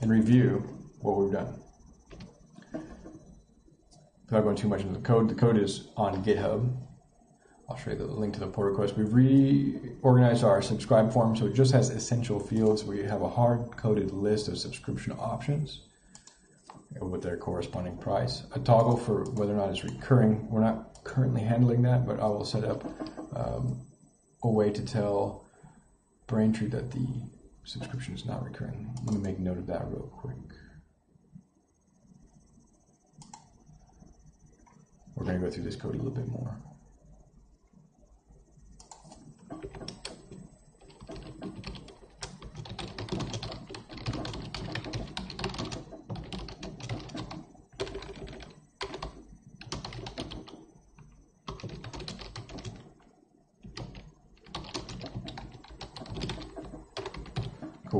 and review what we've done. Without going too much into the code, the code is on GitHub. I'll show you the link to the pull request. We've reorganized our subscribe form so it just has essential fields. We have a hard-coded list of subscription options with their corresponding price. A toggle for whether or not it's recurring. We're not currently handling that, but I will set up um, a way to tell Braintree that the subscription is not recurring. Let me make note of that real quick. We're going to go through this code a little bit more.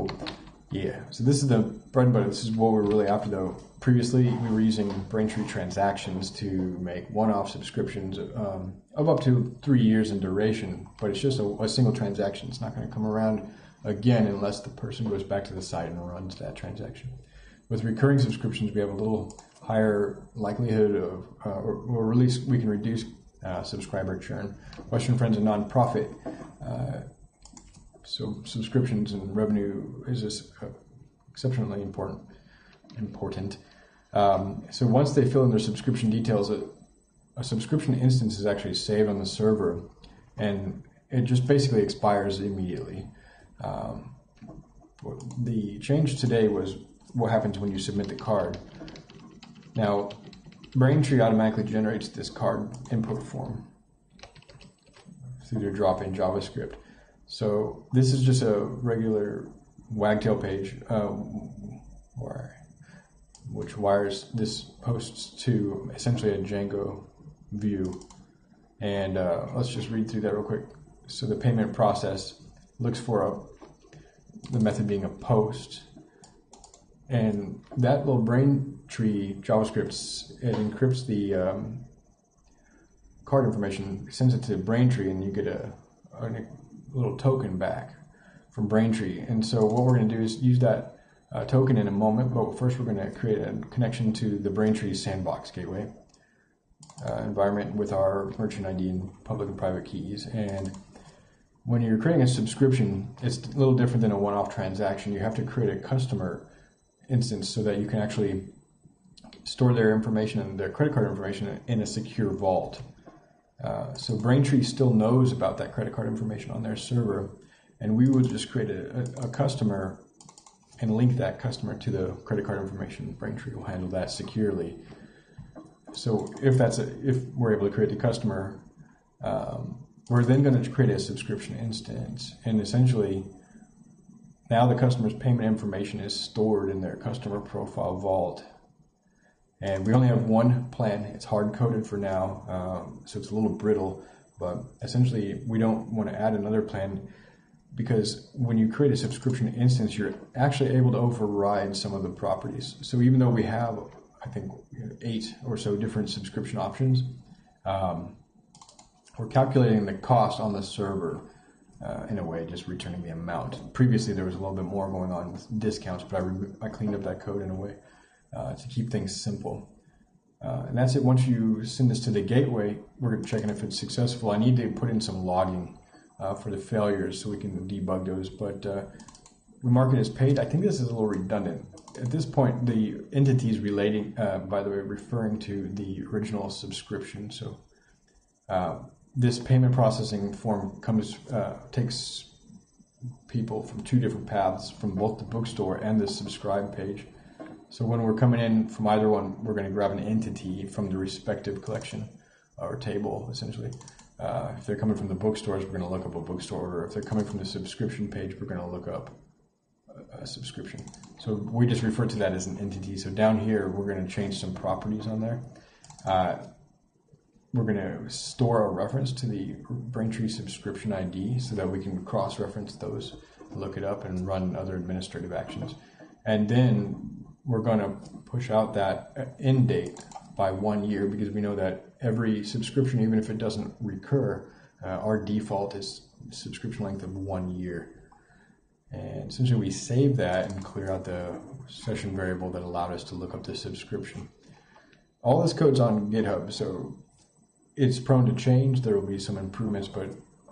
Cool. Yeah. So this is the bread and butter. This is what we're really after, though. Previously, we were using Braintree transactions to make one-off subscriptions um, of up to three years in duration, but it's just a, a single transaction. It's not going to come around again unless the person goes back to the site and runs that transaction. With recurring subscriptions, we have a little higher likelihood of, uh, or, or, at least we can reduce uh, subscriber churn. Western Friends, a nonprofit, uh, so subscriptions and revenue is uh, exceptionally important. Important. Um, so once they fill in their subscription details, a, a, subscription instance is actually saved on the server, and it just basically expires immediately. Um, the change today was what happens when you submit the card. Now, Braintree automatically generates this card input form through their drop-in JavaScript. So this is just a regular wagtail page, uh, which wires this posts to essentially a Django view. And uh, let's just read through that real quick. So the payment process looks for a, the method being a post. And that little Braintree JavaScript, it encrypts the um, card information, sends it to Braintree, and you get a, a little token back from Braintree. And so what we're going to do is use that uh, token in a moment, but first we're going to create a connection to the Braintree sandbox gateway uh, environment with our merchant ID and public and private keys. And when you're creating a subscription, it's a little different than a one-off transaction. You have to create a customer instance so that you can actually store their information and their credit card information in a secure vault. Uh, so Braintree still knows about that credit card information on their server, and we would just create a, a, customer and link that customer to the credit card information. Braintree will handle that securely. So if that's a, if we're able to create the customer, um, we're then going to create a subscription instance, and essentially now the customer's payment information is stored in their customer profile vault and we only have one plan. It's hard coded for now, um, so it's a little brittle. But essentially, we don't want to add another plan because when you create a subscription instance, you're actually able to override some of the properties. So even though we have, I think, eight or so different subscription options, um, we're calculating the cost on the server uh, in a way, just returning the amount. Previously, there was a little bit more going on with discounts, but I, I cleaned up that code in a way uh, to keep things simple. Uh, and that's it. Once you send this to the gateway, we're checking if it's successful. I need to put in some logging uh, for the failures so we can debug those. But uh, we mark it as paid. I think this is a little redundant. At this point, the entity is relating, uh, by the way, referring to the original subscription. So uh, this payment processing form comes takes people from two different paths, from both the bookstore and the subscribe page. So when we're coming in from either one, we're going to grab an entity from the respective collection or table, essentially. Uh, if they're coming from the bookstores, we're going to look up a bookstore order. If they're coming from the subscription page, we're going to look up a, a subscription. So we just refer to that as an entity. So down here, we're going to change some properties on there. Uh, we're going to store a reference to the Braintree subscription ID so that we can cross-reference those, look it up, and run other administrative actions. And then we're going to push out that end date by one year because we know that every subscription, even if it doesn't recur, uh, our default is subscription length of one year. And essentially, we save that and clear out the session variable that allowed us to look up the subscription. All this code's on GitHub, so it's prone to change. There will be some improvements, but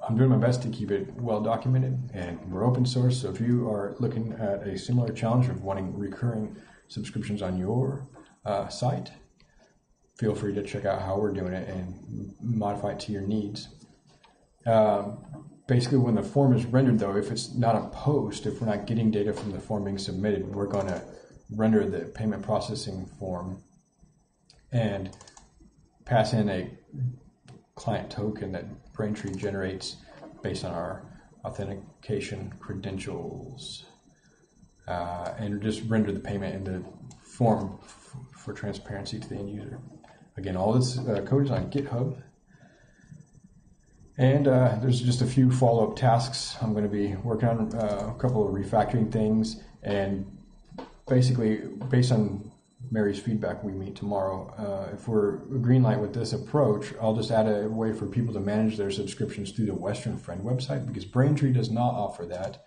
I'm doing my best to keep it well documented. And we're open source, so if you are looking at a similar challenge of wanting recurring subscriptions on your uh, site, feel free to check out how we're doing it and modify it to your needs. Um, basically, when the form is rendered, though, if it's not a post, if we're not getting data from the form being submitted, we're going to render the payment processing form and pass in a client token that Braintree generates based on our authentication credentials uh, and just render the payment in the form f- for transparency to the end user. Again, all this uh, code is on GitHub. And uh, there's just a few follow up tasks. I'm going to be working on uh, a couple of refactoring things. And basically, based on Mary's feedback we meet tomorrow, uh, if we're green light with this approach, I'll just add a way for people to manage their subscriptions through the Western Friend website because Braintree does not offer that.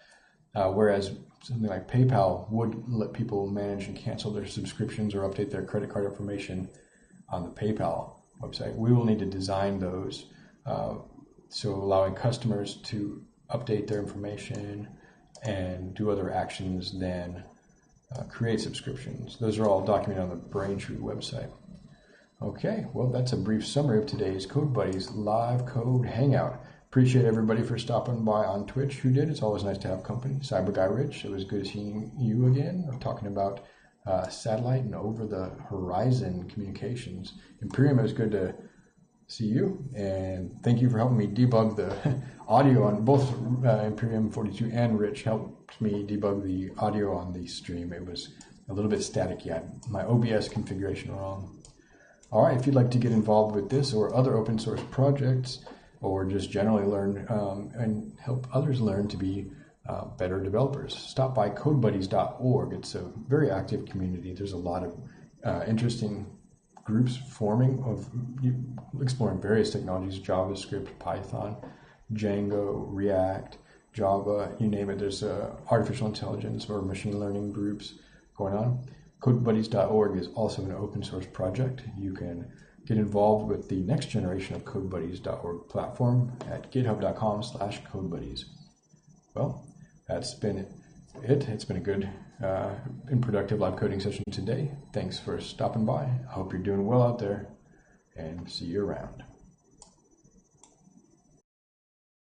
Uh, whereas something like PayPal would let people manage and cancel their subscriptions or update their credit card information on the PayPal website. We will need to design those uh, so allowing customers to update their information and do other actions than uh, create subscriptions. Those are all documented on the Braintree website. Okay, well, that's a brief summary of today's Code Buddies live code hangout. Appreciate everybody for stopping by on Twitch who did. It's always nice to have company. Cyber Guy Rich, it was good seeing you again. I'm talking about uh, satellite and over the horizon communications. Imperium, it was good to see you. And thank you for helping me debug the audio on both uh, Imperium 42 and Rich helped me debug the audio on the stream. It was a little bit staticky. I had my OBS configuration wrong. All right, if you'd like to get involved with this or other open source projects, or just generally learn um, and help others learn to be uh, better developers. Stop by codebuddies.org. It's a very active community. There's a lot of uh, interesting groups forming of exploring various technologies JavaScript, Python, Django, React, Java, you name it. There's uh, artificial intelligence or machine learning groups going on. CodeBuddies.org is also an open source project. You can get involved with the next generation of CodeBuddies.org platform at github.com slash CodeBuddies. Well, that's been it. It's been a good uh, and productive live coding session today. Thanks for stopping by. I hope you're doing well out there and see you around.